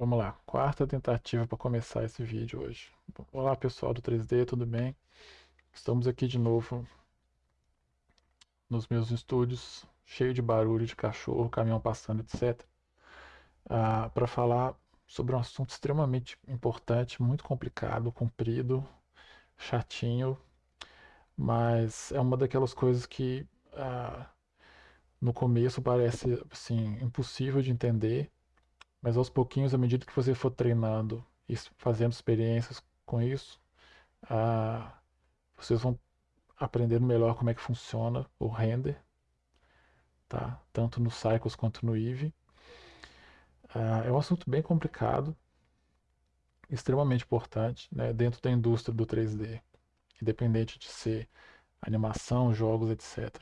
Vamos lá, quarta tentativa para começar esse vídeo hoje. Olá pessoal do 3D, tudo bem? Estamos aqui de novo nos meus estúdios, cheio de barulho de cachorro, caminhão passando, etc. Ah, para falar sobre um assunto extremamente importante, muito complicado, comprido, chatinho, mas é uma daquelas coisas que ah, no começo parece assim, impossível de entender mas aos pouquinhos, à medida que você for treinando e fazendo experiências com isso, ah, vocês vão aprendendo melhor como é que funciona o render, tá? tanto no Cycles quanto no Eevee. Ah, é um assunto bem complicado, extremamente importante né? dentro da indústria do 3D, independente de ser animação, jogos, etc.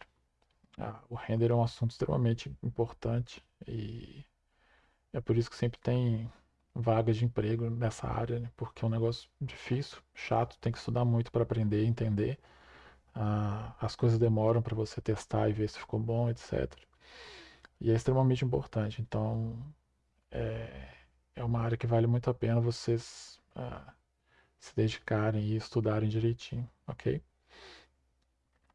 Ah, o render é um assunto extremamente importante e é por isso que sempre tem vagas de emprego nessa área, né? porque é um negócio difícil, chato, tem que estudar muito para aprender e entender. Ah, as coisas demoram para você testar e ver se ficou bom, etc. E é extremamente importante. Então, é, é uma área que vale muito a pena vocês ah, se dedicarem e estudarem direitinho, ok?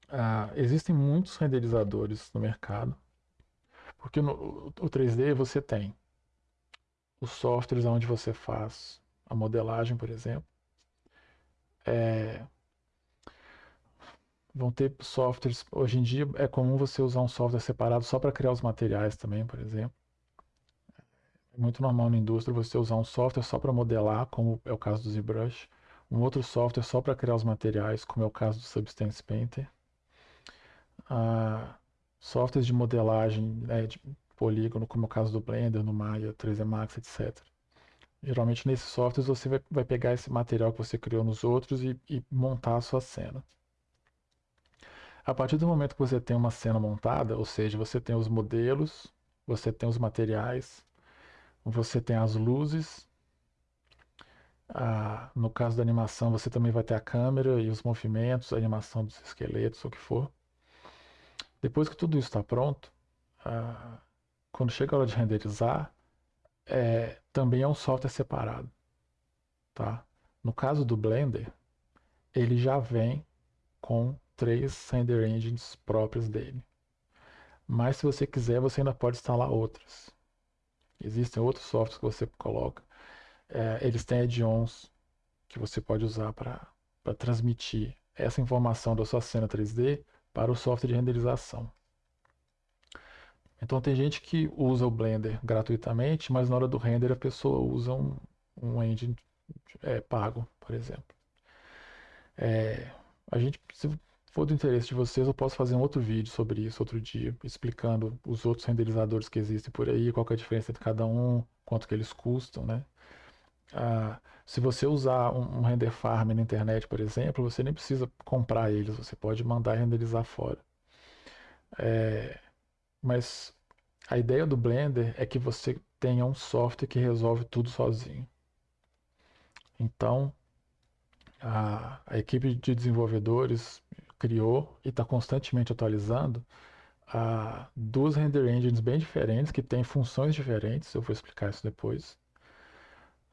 Ah, existem muitos renderizadores no mercado, porque no o 3D você tem os softwares onde você faz a modelagem, por exemplo. É, vão ter softwares. Hoje em dia é comum você usar um software separado só para criar os materiais também, por exemplo. É muito normal na indústria você usar um software só para modelar, como é o caso do ZBrush, um outro software só para criar os materiais, como é o caso do Substance Painter. Ah, softwares de modelagem, né, de polígono, como é o caso do Blender, no Maya, 3D Max, etc. Geralmente nesses softwares você vai, vai pegar esse material que você criou nos outros e, e montar a sua cena. A partir do momento que você tem uma cena montada, ou seja, você tem os modelos, você tem os materiais, você tem as luzes. No caso da animação, você também vai ter a câmera e os movimentos, a animação dos esqueletos, o que for. Depois que tudo isso está pronto, quando chega a hora de renderizar, é, também é um software separado. Tá? No caso do Blender, ele já vem com três render engines próprias dele. Mas se você quiser, você ainda pode instalar outras. Existem outros softwares que você coloca. É, eles têm add-ons que você pode usar para transmitir essa informação da sua cena 3D para o software de renderização. Então tem gente que usa o Blender gratuitamente, mas na hora do render a pessoa usa um, um engine é, pago, por exemplo. É, a gente, se for do interesse de vocês, eu posso fazer um outro vídeo sobre isso outro dia, explicando os outros renderizadores que existem por aí, qual é a diferença entre cada um, quanto que eles custam, né? Ah, se você usar um, um render farm na internet, por exemplo, você nem precisa comprar eles, você pode mandar renderizar fora. É, mas a ideia do Blender é que você tenha um software que resolve tudo sozinho. Então, a, a equipe de desenvolvedores criou e está constantemente atualizando a, duas render engines bem diferentes, que têm funções diferentes, eu vou explicar isso depois,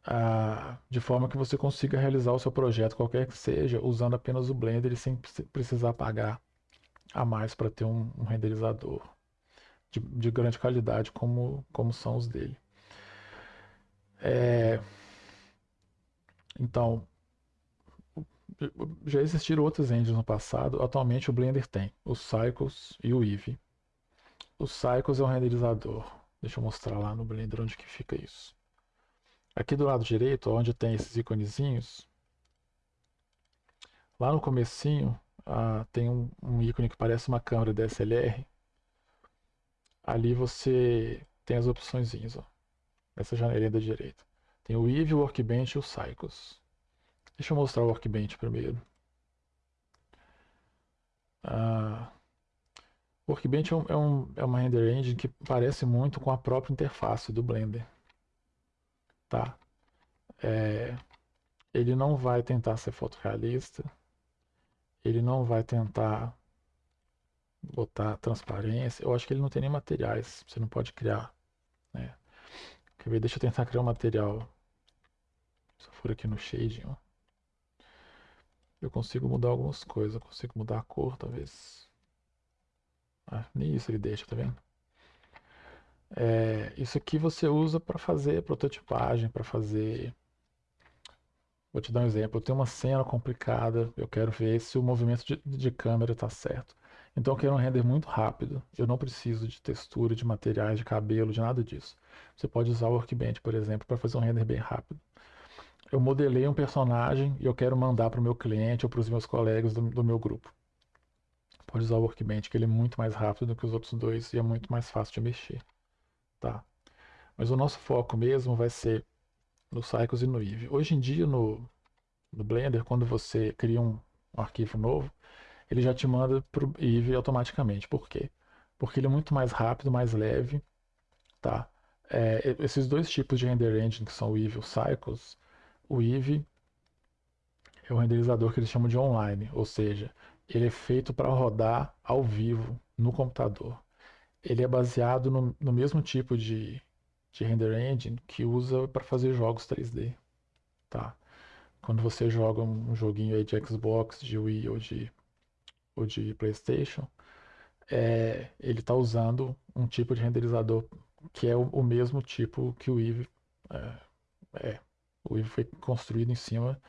a, de forma que você consiga realizar o seu projeto, qualquer que seja, usando apenas o Blender e sem precisar pagar a mais para ter um, um renderizador de, de grande qualidade como, como são os dele. É, então, já existiram outros engines no passado, atualmente o Blender tem o Cycles e o Eevee. O Cycles é um renderizador, deixa eu mostrar lá no Blender onde que fica isso. Aqui do lado direito, onde tem esses iconezinhos, lá no comecinho ah, tem um, um ícone que parece uma câmera DSLR, ali você tem as opções, ó, nessa janelinha da direita. Tem o Eevee, o Workbench e o Cycles. Deixa eu mostrar o Workbench primeiro. Ah, o Workbench é, um, é, um, é uma render engine que parece muito com a própria interface do Blender. Tá? É, ele não vai tentar ser fotorrealista. Ele não vai tentar botar transparência. Eu acho que ele não tem nem materiais, você não pode criar. Né? Quer ver? Deixa eu tentar criar um material. Se for aqui no shading, ó. Eu consigo mudar algumas coisas. Eu consigo mudar a cor, talvez. Ah, nem isso ele deixa, tá vendo? É, isso aqui você usa para fazer prototipagem, para fazer. Vou te dar um exemplo. Eu tenho uma cena complicada, eu quero ver se o movimento de, de câmera está certo. Então eu quero um render muito rápido. Eu não preciso de textura, de materiais, de cabelo, de nada disso. Você pode usar o Workbench, por exemplo, para fazer um render bem rápido. Eu modelei um personagem e eu quero mandar para o meu cliente ou para os meus colegas do, do meu grupo. Pode usar o Workbench, que ele é muito mais rápido do que os outros dois e é muito mais fácil de mexer tá? Mas o nosso foco mesmo vai ser no Cycles e no Eevee. Hoje em dia no, no Blender, quando você cria um, um arquivo novo, ele já te manda para o Eevee automaticamente. Por quê? Porque ele é muito mais rápido, mais leve, tá? É, esses dois tipos de render engine, que são o Eevee e o Cycles, o Eevee é um renderizador que eles chamam de online, ou seja, ele é feito para rodar ao vivo no computador ele é baseado no, no mesmo tipo de, de render engine que usa para fazer jogos 3D, tá? Quando você joga um joguinho aí de Xbox, de Wii ou de, ou de PlayStation, é, ele está usando um tipo de renderizador que é o, o mesmo tipo que o Eevee é, é. O Eevee foi construído em cima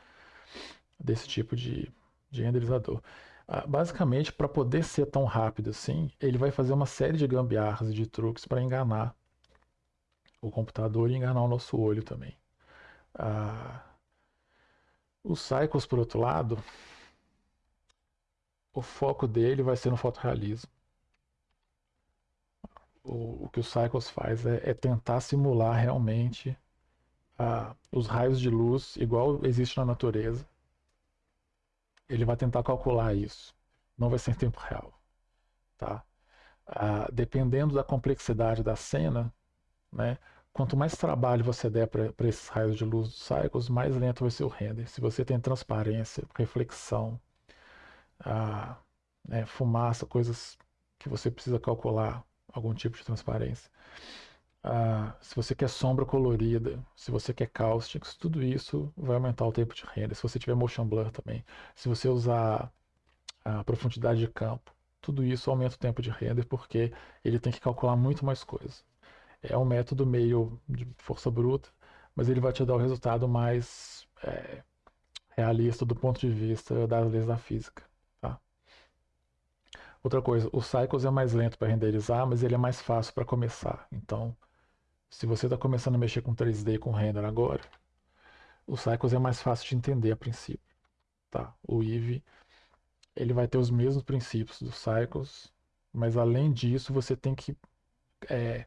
desse tipo de, de renderizador. Ah, basicamente, para poder ser tão rápido assim, ele vai fazer uma série de gambiarras e de truques para enganar o computador e enganar o nosso olho também. Ah, os Cycles, por outro lado, o foco dele vai ser no fotorrealismo. O, o que o Cycles faz é, é tentar simular realmente ah, os raios de luz, igual existe na natureza, ele vai tentar calcular isso. Não vai ser em tempo real. Tá? Ah, dependendo da complexidade da cena, né, quanto mais trabalho você der para esses raios de luz dos cycles, mais lento vai ser o render. Se você tem transparência, reflexão, ah, né, fumaça, coisas que você precisa calcular algum tipo de transparência, ah, se você quer sombra colorida, se você quer caustics, tudo isso vai aumentar o tempo de render. Se você tiver motion blur também, se você usar a profundidade de campo, tudo isso aumenta o tempo de render porque ele tem que calcular muito mais coisas. É um método meio de força bruta, mas ele vai te dar o resultado mais é, realista do ponto de vista das leis da física. Outra coisa, o Cycles é mais lento para renderizar, mas ele é mais fácil para começar. Então, se você está começando a mexer com 3D com render agora, o Cycles é mais fácil de entender a princípio. Tá? O Eevee ele vai ter os mesmos princípios dos Cycles, mas além disso você tem que é,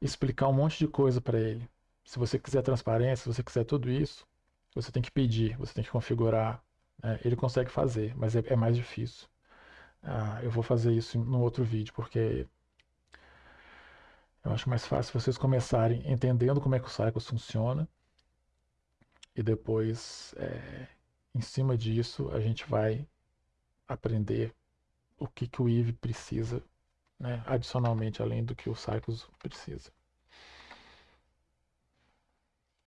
explicar um monte de coisa para ele. Se você quiser transparência, se você quiser tudo isso, você tem que pedir, você tem que configurar. Né? Ele consegue fazer, mas é, é mais difícil. Ah, eu vou fazer isso no outro vídeo, porque eu acho mais fácil vocês começarem entendendo como é que o Cycles funciona e depois, é, em cima disso, a gente vai aprender o que, que o Eve precisa, né, adicionalmente, além do que o Cycles precisa.